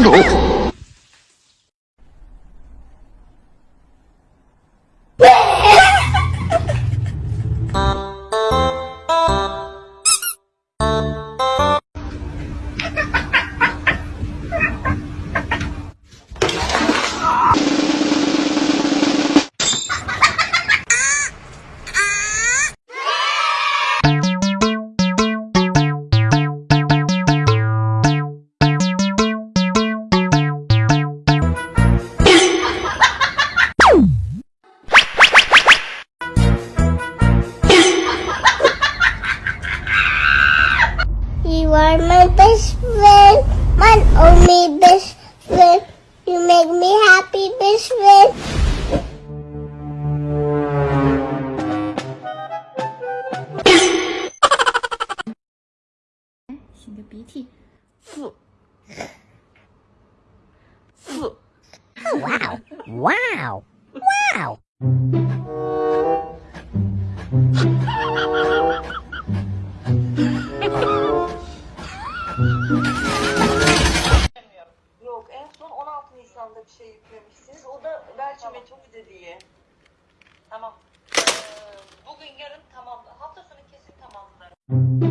Não! You are my best friend, my only best friend. You make me happy, best friend. Wow. Wow. Wow. What?